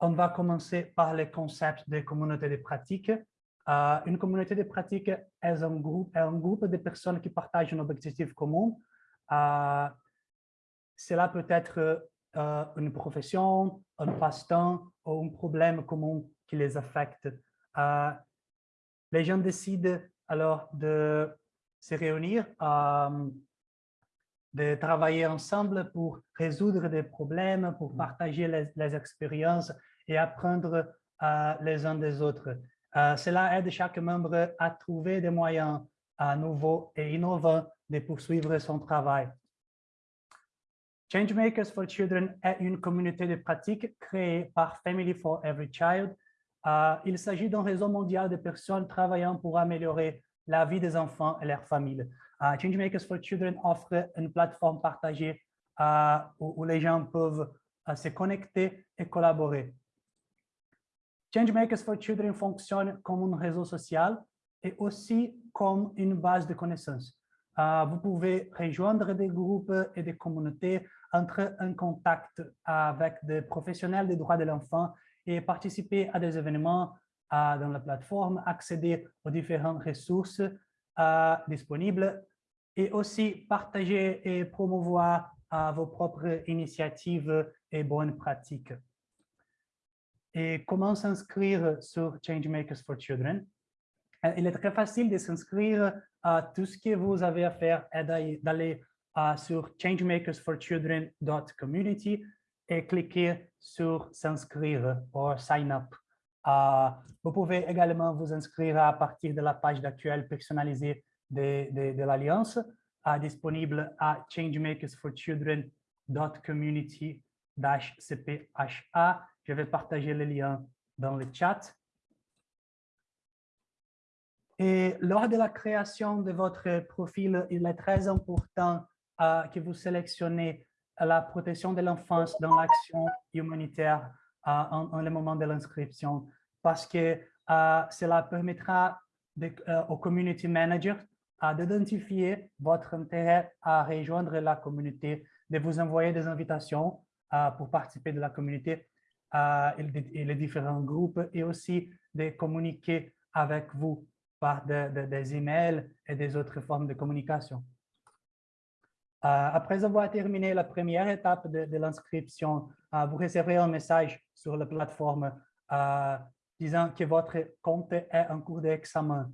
on va commencer par le concept de communauté de pratique. Euh, une communauté de pratique est un groupe, de personnes qui partagent un objectif commun. Euh, cela peut être euh, une profession, un passe-temps ou un problème commun qui les affecte. les gens décident alors de se réunir, de travailler ensemble pour résoudre des problèmes, pour partager les, les expériences et apprendre les uns des autres. Euh, cela aide chaque membre à trouver des moyens euh, nouveaux et innovants de poursuivre son travail. Changemakers for Children est une communauté de pratique créée par Family for Every Child. Euh, il s'agit d'un réseau mondial de personnes travaillant pour améliorer la vie des enfants et leurs familles. Changemakers for Children offre une plateforme partagée où, où, les gens peuvent se connecter et collaborer. Changemakers for Children fonctionne comme un réseau social et aussi comme une base de connaissances. Vous pouvez rejoindre des groupes et des communautés, entrer en contact avec des professionnels des droits de l'enfant et participer à des événements dans la plateforme, accéder aux différentes ressources disponibles et aussi partager et promouvoir vos propres initiatives et bonnes pratiques et comment s'inscrire sur Changemakers for Children? Euh, il est très facile de s'inscrire. à tout ce que vous avez à faire est d'aller sur changemakersforchildren.community et cliquer sur s'inscrire ou sign up. Euh, vous pouvez également vous inscrire à partir de la page d'actuel personnalisée de, de, de l'Alliance, euh, disponible à changemakersforchildren.community-cpha je vais partager le lien dans le chat. Et lors de la création de votre profil, il est très important euh, que vous sélectionnez la protection de l'enfance dans l'action humanitaire euh, en, le moment de l'inscription, parce que euh, cela permettra aux community managers d'identifier votre intérêt à rejoindre la communauté, de vous envoyer des invitations pour participer de la communauté et les différents groupes et aussi de communiquer avec vous par des emails et des autres formes de communication. Euh, après avoir terminé la première étape de, l'inscription, euh, vous recevrez un message sur la plateforme euh, disant que votre compte est en cours d'examen.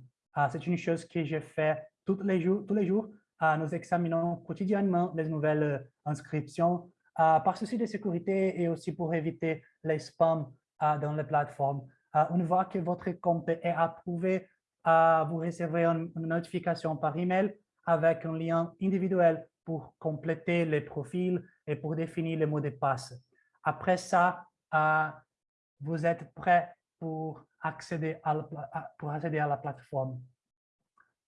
C'est une chose que je fais tous les jours. Nous examinons quotidiennement les nouvelles inscriptions euh, par souci de sécurité et aussi pour éviter les spams euh, dans les plateformes. Euh, une fois que votre compte est approuvé, vous recevrez une, notification par email avec un lien individuel pour compléter les profils et pour définir les mots de passe. Après ça, vous êtes prêt pour accéder à la plateforme.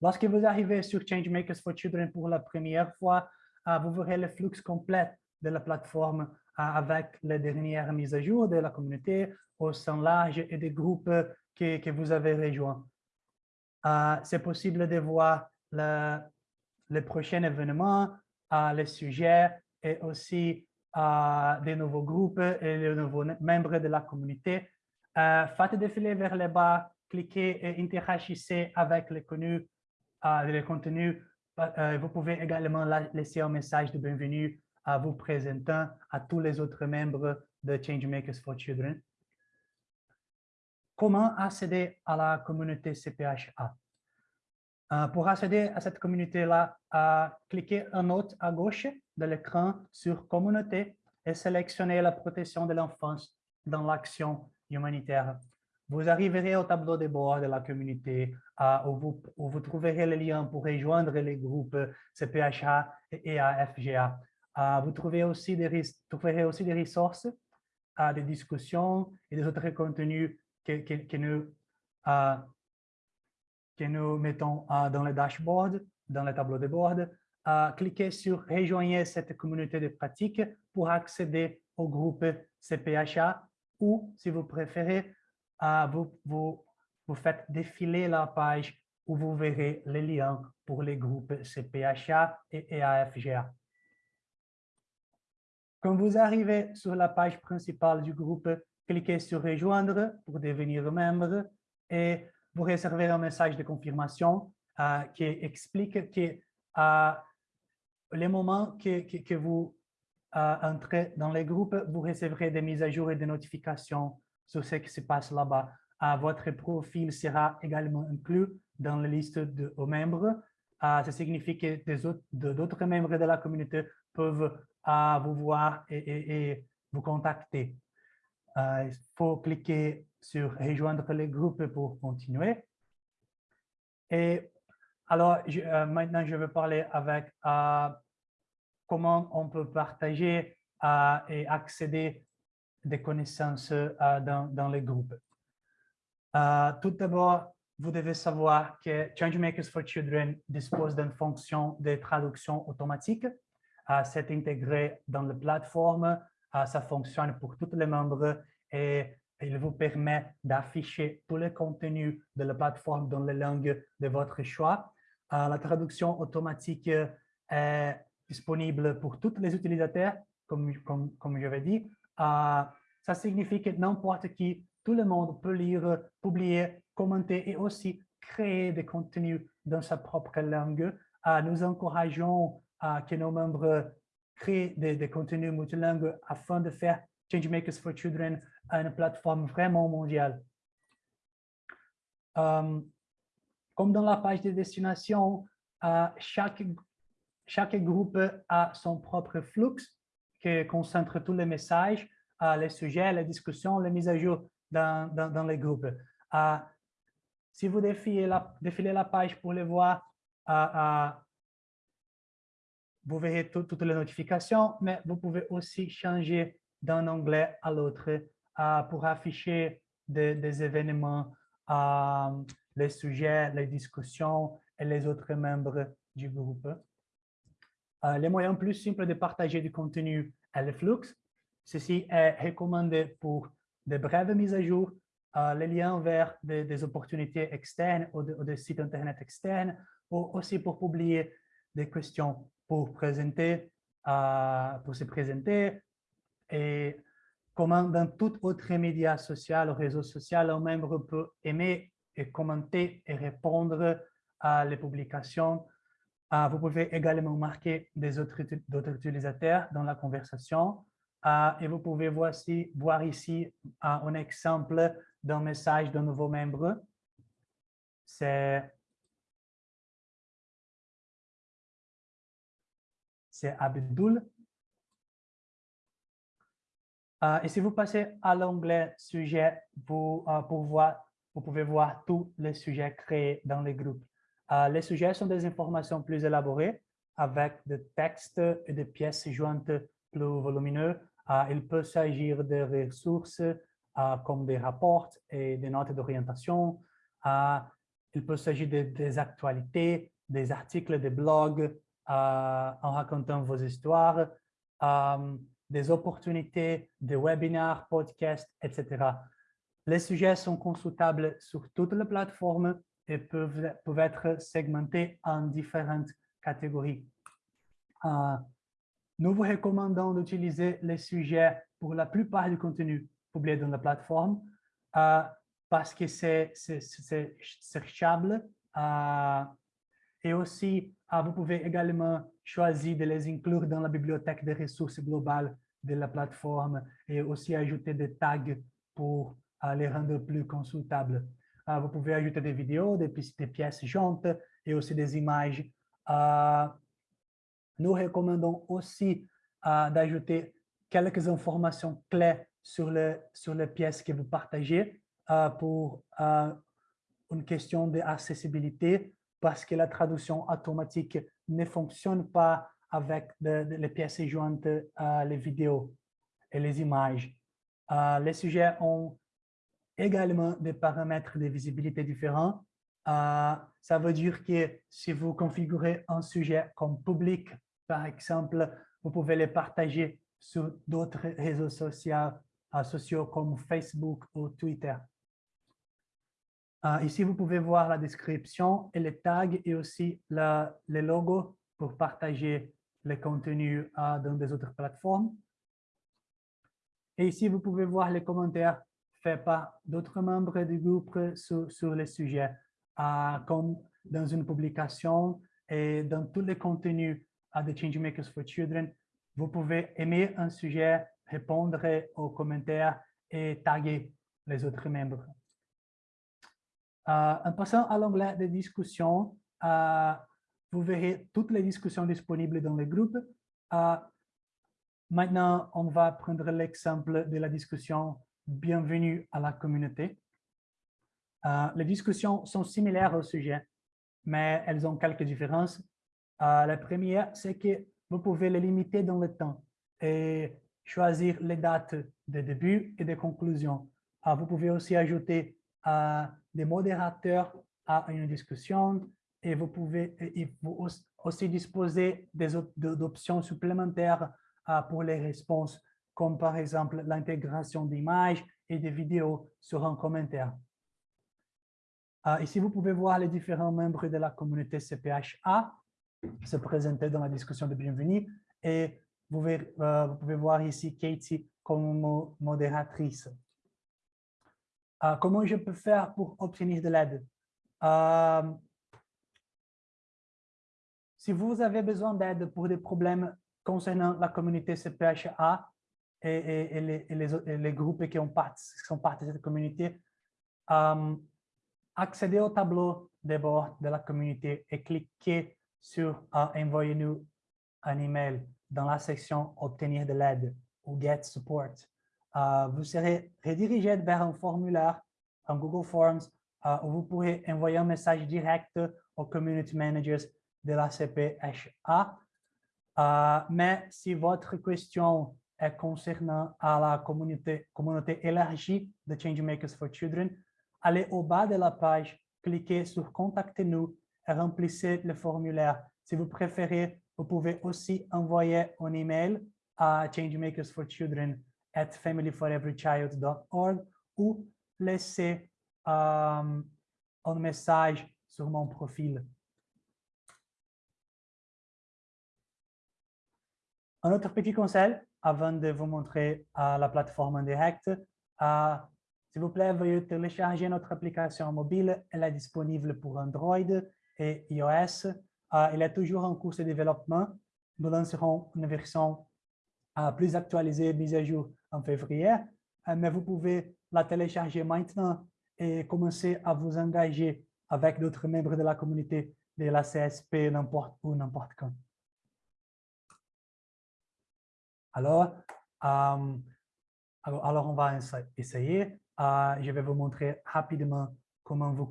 Lorsque vous arrivez sur Changemakers for Children pour la première fois, vous verrez le flux complet de la plateforme avec les dernières mises à jour de la communauté au sein large et des groupes que, vous avez rejoints. Euh, c'est possible de voir le, les prochains événements, euh, les sujets et aussi euh, des nouveaux groupes et les nouveaux membres de la communauté. faites défiler vers le bas, cliquez et interagissez avec les contenus. les contenus. vous pouvez également laisser un message de bienvenue à vous présentant à tous les autres membres de Changemakers for Children. Comment accéder à la communauté CPHA? Euh, pour accéder à cette communauté-là, euh, cliquez en haut à gauche de l'écran sur Communauté et sélectionnez la protection de l'enfance dans l'action humanitaire. Vous arriverez au tableau de bord de la communauté où, vous, trouverez les liens pour rejoindre les groupes CPHA et AFGA. Vous trouverez aussi des ressources, des discussions et des autres contenus que nous mettons dans le dashboard, dans le tableau de bord. cliquez sur « Rejoignez cette communauté de pratique » pour accéder au groupe CPHA ou, si vous préférez, vous, faites défiler la page où vous verrez les liens pour les groupes CPHA et EAFGA. Quand vous arrivez sur la page principale du groupe cliquez sur rejoindre pour devenir membre et vous réservez un message de confirmation euh, qui explique que euh, les moments que, que, vous euh, entrez dans les groupes, vous recevrez des mises à jour et des notifications sur ce qui se passe là-bas. votre profil sera également inclus dans la liste de, aux membres. ça signifie que d'autres membres de la communauté peuvent vous voir et, vous contacter. il faut cliquer sur rejoindre les groupes pour continuer. Et alors, euh, maintenant, je vais parler avec euh, comment on peut partager euh, et accéder des connaissances dans, dans, les groupes. tout d'abord, vous devez savoir que Changemakers for Children dispose d'une fonction de traduction automatique. C'est intégré dans la plateforme. ça fonctionne pour tous les membres et il vous permet d'afficher tous les contenus de la plateforme dans les langues de votre choix. Euh, la traduction automatique est disponible pour tous les utilisateurs, comme, comme, comme je l'ai dit. Euh, ça signifie que n'importe qui, tout le monde peut lire, publier, commenter et aussi créer des contenus dans sa propre langue. Euh, nous encourageons que nos membres créent des, contenus multilingues afin de faire Changemakers for Children une plateforme vraiment mondiale. Euh, comme dans la page de destination, euh, chaque, chaque groupe a son propre flux qui concentre tous les messages, euh, les sujets, les discussions, les mises à jour dans, dans, les groupes. si vous défilez la, défilez la page pour les voir, vous verrez toutes les notifications, mais vous pouvez aussi changer d'un onglet à l'autre euh, pour afficher des, événements, euh, les sujets, les discussions et les autres membres du groupe. Euh, les moyens plus simples de partager du contenu est le flux. Ceci est recommandé pour de brèves mises à jour, les liens vers des, opportunités externes ou, des sites Internet externes, ou aussi pour publier des questions pour présenter, pour se présenter, et comme dans tout autre média social réseau social, un membre peut aimer et commenter et répondre à les publications. Ah, vous pouvez également marquer des autres, utilisateurs dans la conversation. Ah, et vous pouvez voir ici, voir ici ah, un exemple d'un message d'un nouveau membre. C'est Abdul et si vous passez à l'onglet « Sujet », vous, vous pouvez voir tous les sujets créés dans les groupes. Euh, les sujets sont des informations plus élaborées avec des textes et des pièces jointes plus volumineux. il peut s'agir de ressources comme des rapports et des notes d'orientation. il peut s'agir de, des actualités, des articles, des blogs en racontant vos histoires des opportunités, des webinaires, podcasts, etc. Les sujets sont consultables sur toutes les plateformes et peuvent, peuvent être segmentés en différentes catégories. Euh, nous vous recommandons d'utiliser les sujets pour la plupart du contenu publié dans la plateforme euh, parce que c'est cherchable euh, et aussi vous pouvez également choisir de les inclure dans la bibliothèque des ressources globales de la plateforme et aussi ajouter des tags pour euh, les rendre plus consultables. Euh, vous pouvez ajouter des vidéos, des, pièces jointes et aussi des images. Euh, nous recommandons aussi d'ajouter quelques informations clés sur, le, sur les pièces que vous partagez pour une question d'accessibilité parce que la traduction automatique ne fonctionne pas avec les pièces jointes, les vidéos et les images. Euh, les sujets ont également des paramètres de visibilité différents. Euh, ça veut dire que si vous configurez un sujet comme public, par exemple, vous pouvez les partager sur d'autres réseaux sociaux, sociaux comme Facebook ou Twitter. ici, vous pouvez voir la description et les tags et aussi les logos pour partager les contenus dans des autres plateformes. Et ici, vous pouvez voir les commentaires faits par d'autres membres du groupe sur, sur les sujets, euh, comme dans une publication et dans tous les contenus de Changemakers for Children. Vous pouvez aimer un sujet, répondre aux commentaires et taguer les autres membres. Euh, en passant à l'onglet de discussion, euh, vous verrez toutes les discussions disponibles dans le groupe. Maintenant, on va prendre l'exemple de la discussion « Bienvenue à la communauté ». les discussions sont similaires au sujet, mais elles ont quelques différences. la première, c'est que vous pouvez les limiter dans le temps et choisir les dates de début et de conclusion. vous pouvez aussi ajouter des modérateurs à une discussion et vous pouvez aussi disposer d'options supplémentaires euh, pour les réponses, comme par exemple l'intégration d'images et de vidéos sur un commentaire. Euh, ici, vous pouvez voir les différents membres de la communauté CPHA se présenter dans la discussion de bienvenue et vous, euh, pouvez voir ici Katie comme modératrice. Euh, comment je peux faire pour obtenir de l'aide? Euh, si vous avez besoin d'aide pour des problèmes concernant la communauté CPHA et, les, groupes qui, ont qui, sont partis de cette communauté, euh, accédez au tableau de bord de la communauté et cliquez sur Envoyez-nous un email dans la section Obtenir de l'aide ou Get Support. Euh, vous serez redirigé vers un formulaire en Google Forms euh, où vous pourrez envoyer un message direct aux community managers de la CPHA. Euh, mais si votre question est concernant la communauté, communauté élargie de Changemakers for Children, allez au bas de la page, cliquez sur « Contactez-nous » et remplissez le formulaire. Si vous préférez, vous pouvez aussi envoyer un email à Changemakers for Children at familyforeverychild.org ou laisser euh, un message sur mon profil. Un autre petit conseil avant de vous montrer euh, la plateforme en direct. Euh, S'il vous plaît, veuillez télécharger notre application mobile. Elle est disponible pour Android et iOS. Euh, elle est toujours en cours de développement. Nous lancerons une version plus actualisée, mise à jour en février, euh, mais vous pouvez la télécharger maintenant et commencer à vous engager avec d'autres membres de la communauté de la CSP n'importe où, n'importe quand. Alors, euh, alors, on va essayer. Euh, je vais vous montrer rapidement comment vous,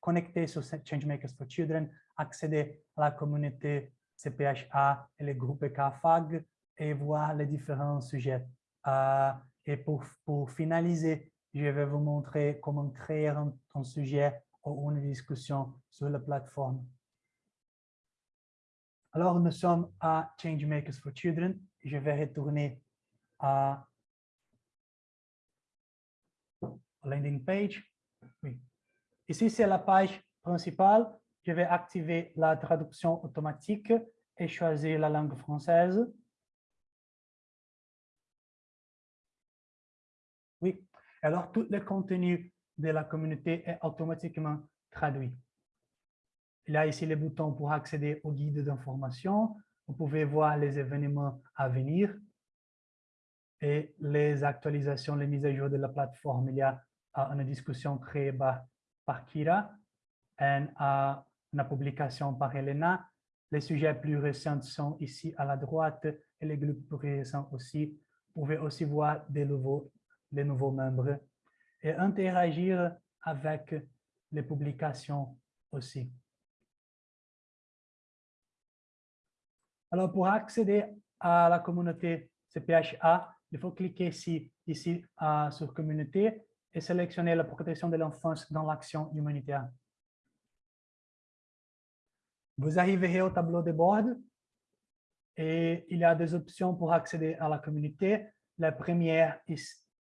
connecter sur Changemakers for Children, accéder à la communauté CPHA et les groupes KFAG, et voir les différents sujets. Euh, et pour, pour finaliser, je vais vous montrer comment créer un, sujet ou une discussion sur la plateforme. Alors, nous sommes à Changemakers for Children. Je vais retourner à landing page. Oui. Ici, c'est la page principale. Je vais activer la traduction automatique et choisir la langue française. Oui, alors tout le contenu de la communauté est automatiquement traduit. Il y a ici les boutons pour accéder au guide d'information. Vous pouvez voir les événements à venir et les actualisations, les mises à jour de la plateforme. Il y a une discussion créée par, Kira et une publication par Elena. Les sujets plus récents sont ici à la droite et les groupes plus récents aussi. Vous pouvez aussi voir des nouveaux les nouveaux membres et interagir avec les publications aussi. Alors, pour accéder à la communauté CPHA, il faut cliquer ici, ici sur Communauté et sélectionner la protection de l'enfance dans l'action humanitaire. Vous arriverez au tableau de bord et il y a des options pour accéder à la communauté. La première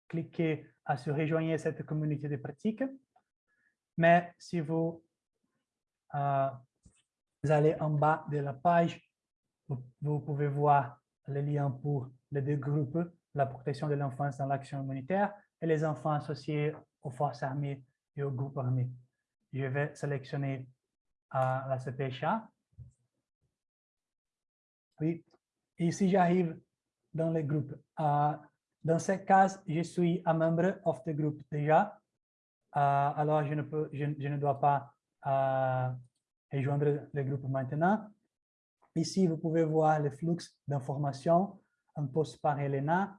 cliquer à se rejoindre cette communauté de pratique. Mais si vous, euh, allez en bas de la page, vous, pouvez voir les liens pour les deux groupes la protection de l'enfance dans l'action humanitaire et les enfants associés aux forces armées et aux groupes armés. Je vais sélectionner euh, la CPHA. Oui, ici j'arrive dans le groupe. Euh, dans ce cas, je suis un membre of the group déjà. Euh, alors, je ne dois pas rejoindre le groupe maintenant. Ici, vous pouvez voir le flux d'informations, un post par Elena.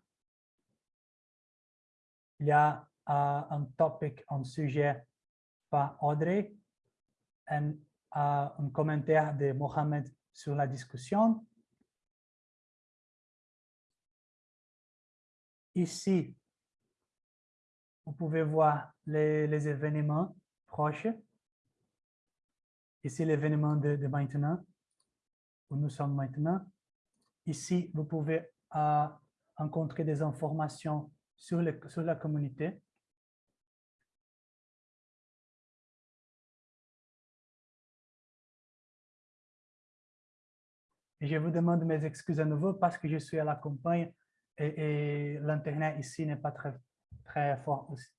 Il y a un topic, un sujet par Audrey, et un commentaire de Mohamed sur la discussion. Ici, vous pouvez voir les, événements proches. Ici, l'événement de, maintenant, nous sommes maintenant. Ici, vous pouvez euh, rencontrer des informations sur, la communauté. Je vous demande mes excuses à nouveau parce que je suis à la campagne et, l'Internet ici n'est pas très, très fort aussi.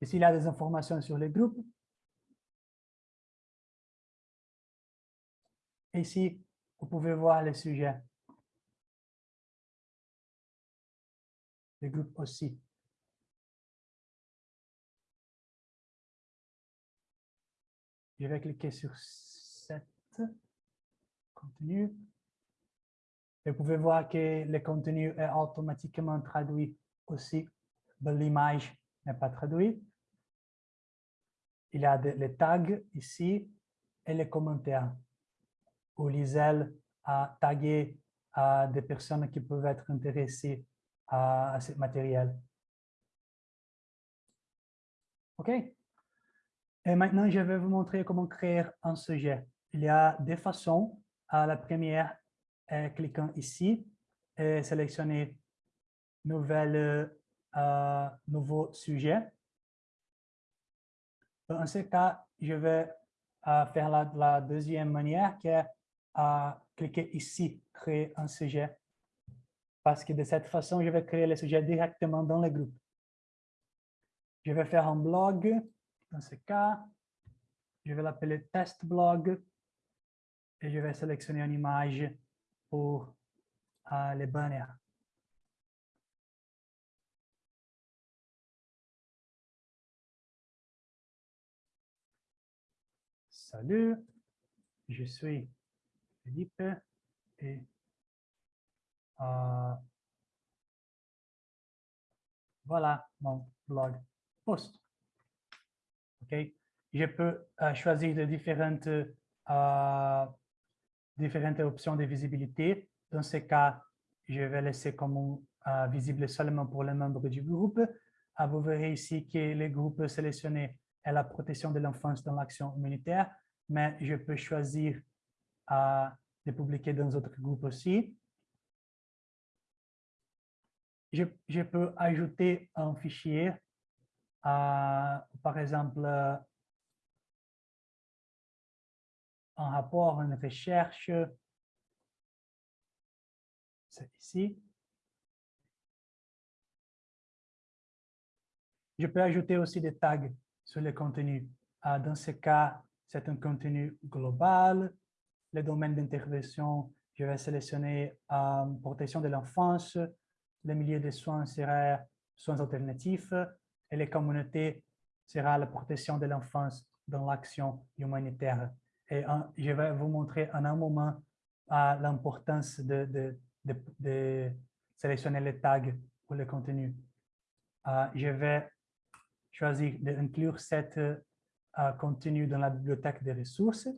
Ici, il y a des informations sur les groupes. Ici, vous pouvez voir les sujets. Les groupes aussi. Je vais cliquer sur cette contenu vous pouvez voir que le contenu est automatiquement traduit aussi, l'image n'est pas traduite. Il y a les tags ici et les commentaires où Lisel a tagué des personnes qui peuvent être intéressées à, ce matériel. OK? Et maintenant, je vais vous montrer comment créer un sujet. Il y a des façons. la première en cliquant ici et sélectionner nouvelle, euh, nouveau sujet. Dans ce cas, je vais euh, faire la, deuxième manière qui est à euh, cliquer ici, créer un sujet. Parce que de cette façon, je vais créer le sujet directement dans le groupe. Je vais faire un blog. Dans ce cas, je vais l'appeler test blog et je vais sélectionner une image pour uh, les banners. Salut, je suis Euh, voilà mon blog post. OK? Je peux euh, choisir de différentes euh, différentes options de visibilité. Dans ce cas, je vais laisser comme euh, visible seulement pour les membres du groupe. Ah, vous verrez ici que le groupe sélectionné est la protection de l'enfance dans l'action humanitaire, mais je peux choisir euh, de publier dans d'autres groupes aussi. Je, peux ajouter un fichier, par exemple, un rapport, une recherche. C'est ici. Je peux ajouter aussi des tags sur le contenu. Ah, dans ce cas, c'est un contenu global. Le domaine d'intervention, je vais sélectionner euh, protection de l'enfance. Le milieu de soins sera soins alternatifs et les communautés sera la protection de l'enfance dans l'action humanitaire. Et je vais vous montrer en un moment l'importance de, sélectionner les tags pour le contenu. Euh, je vais choisir d'inclure cet euh, contenu dans la bibliothèque des ressources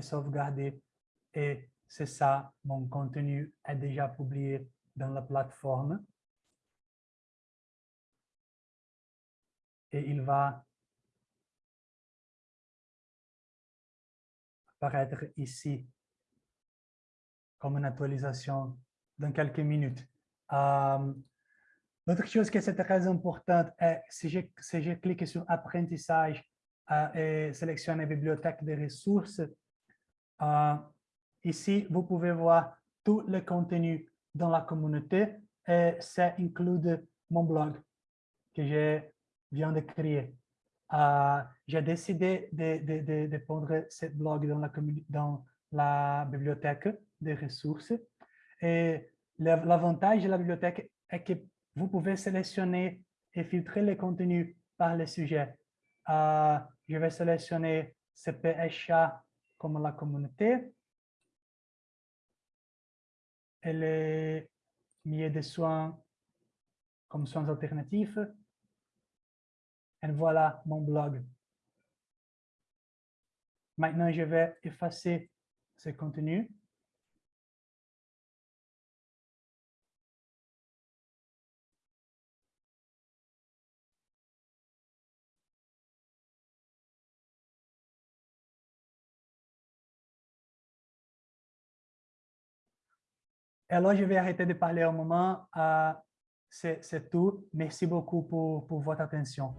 sauvegarder. Et c'est ça, mon contenu est déjà publié dans la plateforme. Et il va apparaître ici comme une actualisation dans quelques minutes. Euh, L'autre chose qui est très importante est si je, si je clique sur apprentissage euh, et sélectionne bibliothèque de ressources, euh, ici, vous pouvez voir tout le contenu dans la communauté et ça inclut mon blog que je viens de créer. Euh, j'ai décidé de, de, de, de, prendre ce blog dans la, dans la bibliothèque des ressources. Et l'avantage de la bibliothèque est que vous pouvez sélectionner et filtrer les contenus par les sujets. Euh, je vais sélectionner CPHA comme la communauté et les milieux de soins comme soins alternatifs. Et voilà mon blog. Maintenant, je vais effacer ce contenu. Alors, je vais arrêter de parler un moment. Euh, C'est tout. Merci beaucoup pour votre attention.